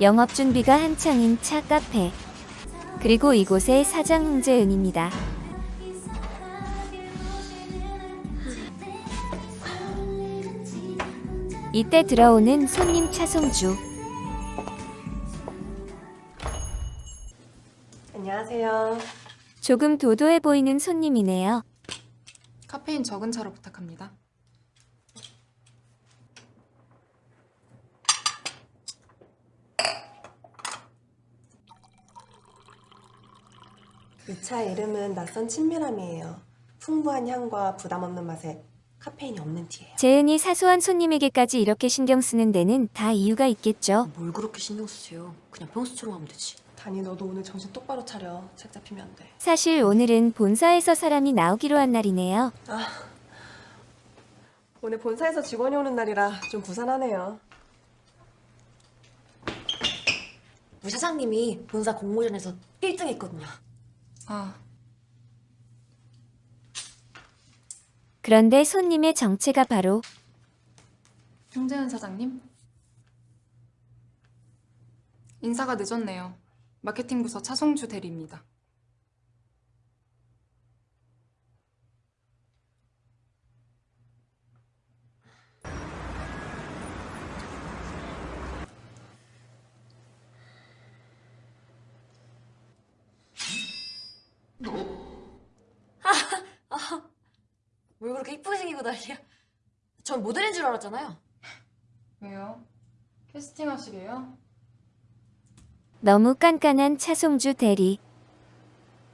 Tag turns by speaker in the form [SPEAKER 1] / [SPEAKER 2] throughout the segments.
[SPEAKER 1] 영업 준비가 한창인 차 카페. 그리고 이곳의 사장 홍재은입니다. 이때 들어오는 손님 차송주.
[SPEAKER 2] 안녕하세요.
[SPEAKER 1] 조금 도도해 보이는 손님이네요.
[SPEAKER 3] 카페인 적은 차로 부탁합니다.
[SPEAKER 2] 이 차의 이름은 낯선 친밀함이에요. 풍부한 향과 부담 없는 맛에 카페인이 없는 티예요.
[SPEAKER 1] 재은이 사소한 손님에게까지 이렇게 신경 쓰는 데는 다 이유가 있겠죠.
[SPEAKER 4] 뭘 그렇게 신경 쓰세요? 그냥 평소처럼 하면 되지.
[SPEAKER 2] 다니 너도 오늘 정신 똑바로 차려. 책 잡히면 안 돼.
[SPEAKER 1] 사실 오늘은 본사에서 사람이 나오기로 한 날이네요.
[SPEAKER 2] 오늘 본사에서 직원이 오는 날이라 좀 부산하네요.
[SPEAKER 4] 우리 사장님이 본사 공모전에서 1등 했거든요.
[SPEAKER 3] 아,
[SPEAKER 1] 그런데 손님의 정체가 바로
[SPEAKER 3] 홍재은 사장님? 인사가 늦었네요. 마케팅 부서 차송주 대리입니다.
[SPEAKER 4] 뭘 그렇게 이쁘게 생기고 난리야? 전 모델인 줄 알았잖아요.
[SPEAKER 3] 왜요? 캐스팅 하시게요?
[SPEAKER 1] 너무 깐깐한 차송주 대리.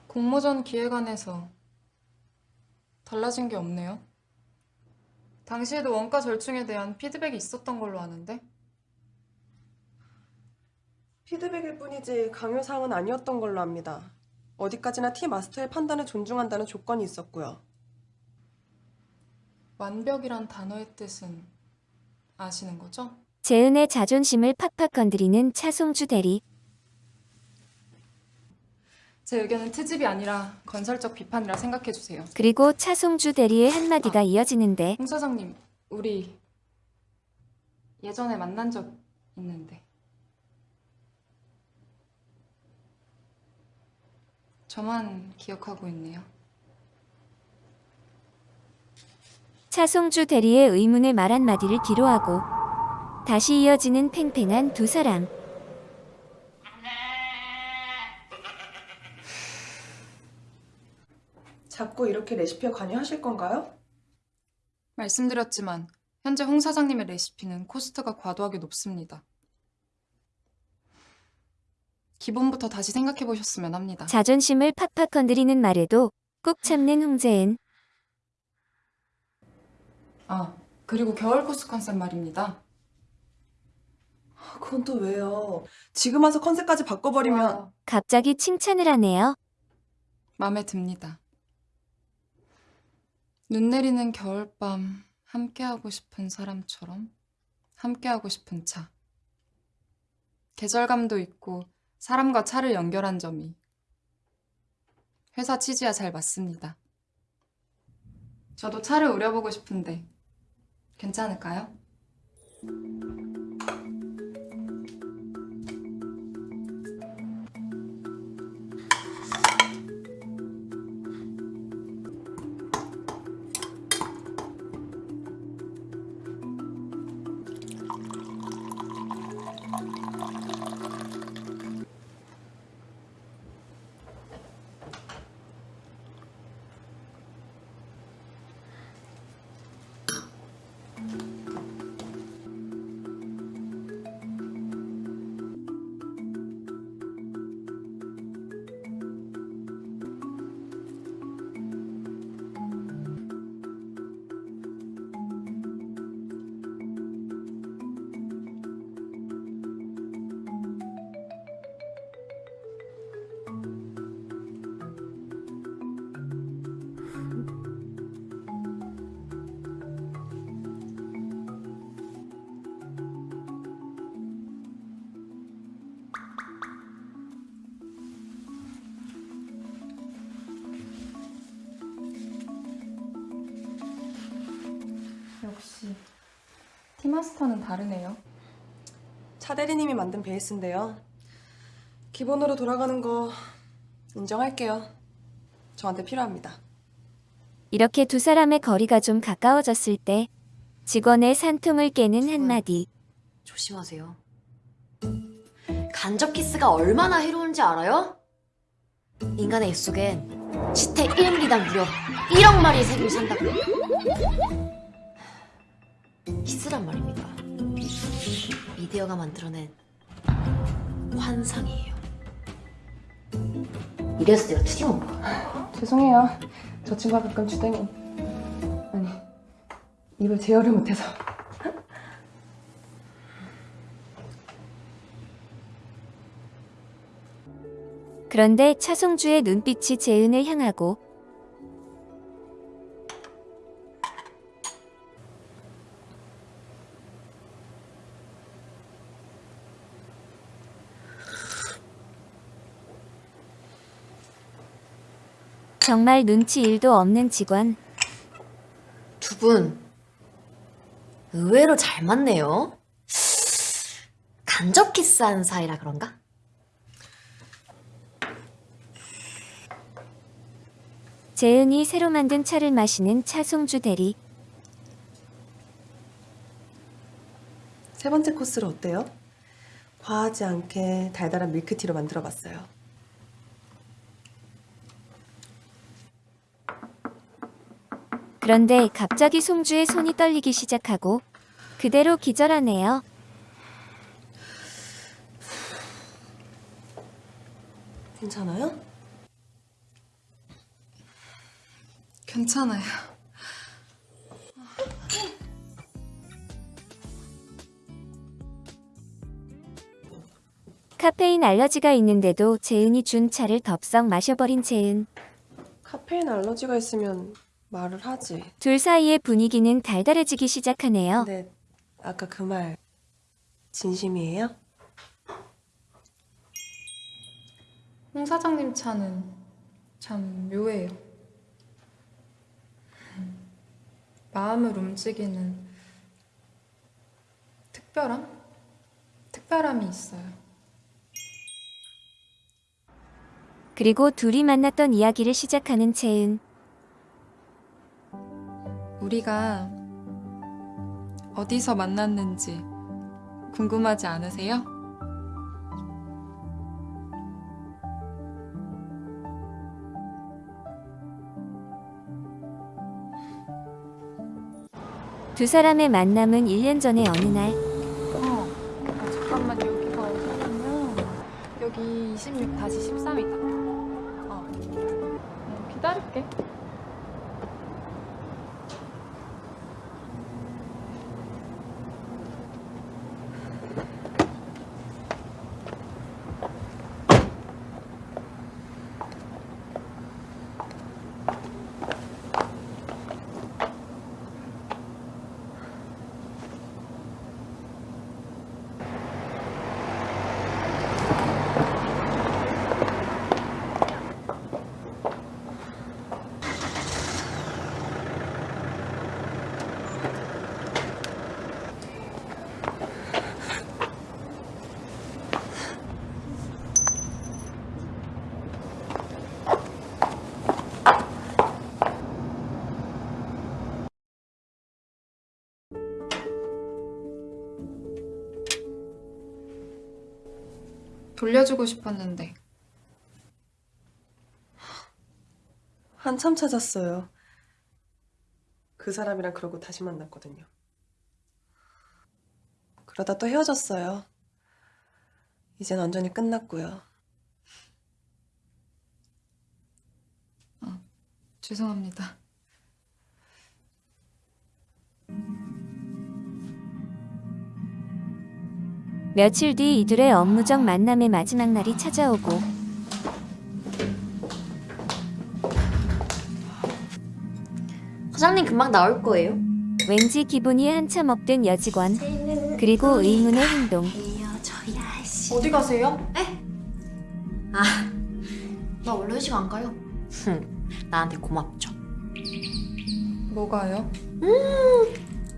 [SPEAKER 3] 공모전 기획안에서 달라진 게 없네요. 당시에도 원가 절충에 대한 피드백이 있었던 걸로 아는데
[SPEAKER 2] 피드백일 뿐이지 강요사항은 아니었던 걸로 압니다. 어디까지나 티 마스터의 판단을 존중한다는 조건이 있었고요.
[SPEAKER 3] 완벽이란 단어의 뜻은 아시는 거죠?
[SPEAKER 1] 재은의 자존심을 팍팍 건드리는 차송주 대리.
[SPEAKER 3] 제 의견은 트집이 아니라 건설적 비판이라 생각해 주세요.
[SPEAKER 1] 그리고 차송주 대리의 한마디가 이어지는데
[SPEAKER 3] 홍 사장님, 우리 예전에 만난 적 있는데 저만 기억하고 있네요.
[SPEAKER 1] 차송주 대리의 의문의 말 한마디를 뒤로하고 다시 이어지는 팽팽한 두 사람.
[SPEAKER 2] 자꾸 이렇게 레시피에 관여하실 건가요?
[SPEAKER 3] 말씀드렸지만 현재 홍 사장님의 레시피는 코스트가 과도하게 높습니다. 기본부터 다시 생각해 보셨으면 합니다.
[SPEAKER 1] 자존심을 팍팍 건드리는 말에도 꾹 참는 홍재은.
[SPEAKER 3] 아, 그리고 겨울 코스 컨셉 말입니다.
[SPEAKER 2] 아, 그건 또 왜요? 지금 와서 컨셉까지 바꿔버리면
[SPEAKER 3] 와,
[SPEAKER 1] 갑자기 칭찬을 하네요.
[SPEAKER 3] 마음에 듭니다. 눈 내리는 겨울밤 함께하고 싶은 사람처럼 함께하고 싶은 차. 계절감도 있고 사람과 차를 연결한 점이 회사 취지와 잘 맞습니다. 저도 차를 우려보고 싶은데 괜찮을까요? 역시 티마스터는 다르네요.
[SPEAKER 2] 차 대리님이 만든 베이스인데요. 기본으로 돌아가는 거 인정할게요. 저한테 필요합니다.
[SPEAKER 1] 이렇게 두 사람의 거리가 좀 가까워졌을 때 직원의 산통을 깨는 한마디.
[SPEAKER 4] 조심하세요. 간접 키스가 얼마나 해로운지 알아요? 인간의 입속엔 지태 1mm당 무려 1억 마리의 세균이 산다고요. 키스란 말입니다. 미디어가 만들어낸 환상이에요. 이래서 내가 투기온 거야.
[SPEAKER 2] 죄송해요. 저 친구가 가끔 주댕이. 아니, 입을 제어를 못해서.
[SPEAKER 1] 그런데 차송주의 눈빛이 재은을 향하고 정말 눈치 일도 없는 직원.
[SPEAKER 4] 두 분 의외로 잘 맞네요. 간접 키스하는 사이라 그런가?
[SPEAKER 1] 재은이 새로 만든 차를 마시는 차송주 대리.
[SPEAKER 2] 세 번째 코스로 어때요? 과하지 않게 달달한 밀크티로 만들어 봤어요.
[SPEAKER 1] 그런데 갑자기 송주의 손이 떨리기 시작하고 그대로 기절하네요.
[SPEAKER 2] 괜찮아요?
[SPEAKER 3] 괜찮아요.
[SPEAKER 1] 카페인 알러지가 있는데도 재은이 준 차를 덥석 마셔버린 재은.
[SPEAKER 2] 카페인 알러지가 있으면 말을 하지.
[SPEAKER 1] 둘 사이의 분위기는 달달해지기 시작하네요.
[SPEAKER 2] 근데 아까 그 말 진심이에요?
[SPEAKER 3] 홍 사장님 차는 참 묘해요. 마음을 움직이는 특별함? 특별함이 있어요.
[SPEAKER 1] 그리고 둘이 만났던 이야기를 시작하는 재은.
[SPEAKER 3] 우리가 어디서 만났는지 궁금하지 않으세요?
[SPEAKER 1] 두 사람의 만남은 1년 전의 어느 날
[SPEAKER 5] 어, 아, 잠깐만 여기가 어디냐면 여기 26 다시 13이다. 어. 어, 기다릴게.
[SPEAKER 3] 돌려주고 싶었는데
[SPEAKER 2] 한참 찾았어요. 그 사람이랑 그러고 다시 만났거든요. 그러다 또 헤어졌어요. 이젠 완전히 끝났고요.
[SPEAKER 3] 죄송합니다.
[SPEAKER 1] 며칠 뒤 이들의 업무적 만남의 마지막 날이 찾아오고
[SPEAKER 4] 사장님 금방 나올 거예요.
[SPEAKER 1] 왠지 기분이 한참 업된 여직원 그리고 의문의 행동
[SPEAKER 5] 어디 가세요?
[SPEAKER 4] 아, 나 원래 회식 안 가요. 흠, 나한테 고맙죠.
[SPEAKER 3] 뭐가요?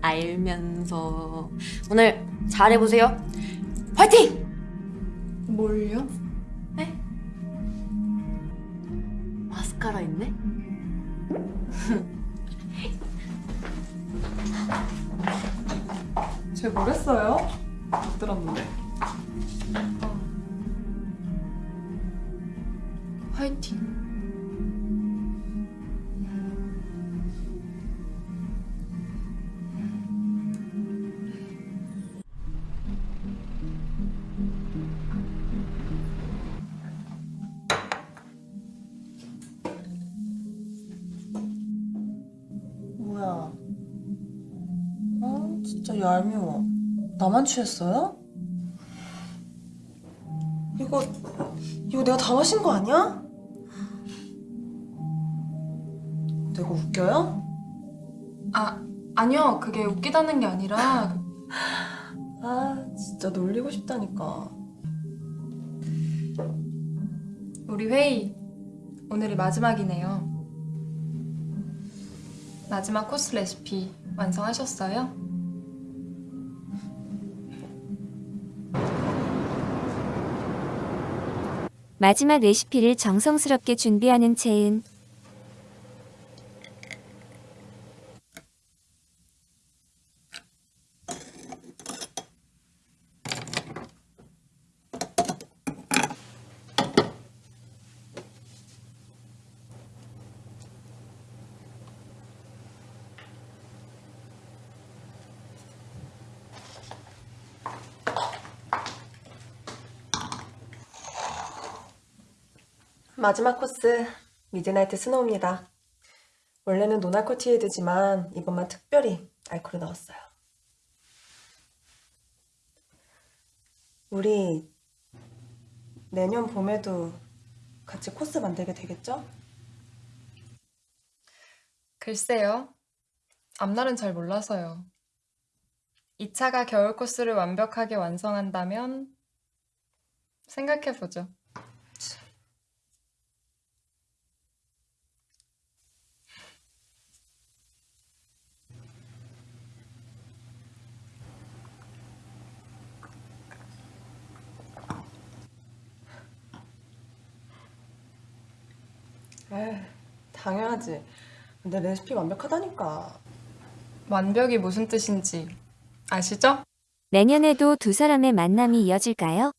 [SPEAKER 4] 알면서 오늘 잘해보세요. 화이팅!
[SPEAKER 3] 뭘요?
[SPEAKER 4] 마스카라 있네?
[SPEAKER 3] 쟤 뭐랬어요? 못 들었는데. 화이팅.
[SPEAKER 2] 얄미워. 나만 취했어요? 이거, 이거 내가 다 마신 거 아니야? 내가 웃겨요?
[SPEAKER 3] 아, 아니요. 그게 웃기다는 게 아니라
[SPEAKER 2] 아, 진짜 놀리고 싶다니까.
[SPEAKER 3] 우리 회의 오늘이 마지막이네요. 마지막 코스 레시피 완성하셨어요?
[SPEAKER 1] 마지막 레시피를 정성스럽게 준비하는 채은.
[SPEAKER 2] 마지막 코스, midnight snow입니다. 원래는 non-alcohol tea ade지만 이번만 특별히 알코올을 넣었어요. 우리 내년 봄에도 같이 코스 만들게 되겠죠?
[SPEAKER 3] 글쎄요. 앞날은 잘 몰라서요. 2차가 겨울 코스를 완벽하게 완성한다면 생각해보죠.
[SPEAKER 2] 당연하지. 근데 레시피 완벽하다니까.
[SPEAKER 3] 완벽이 무슨 뜻인지 아시죠?
[SPEAKER 1] 내년에도 두 사람의 만남이 이어질까요?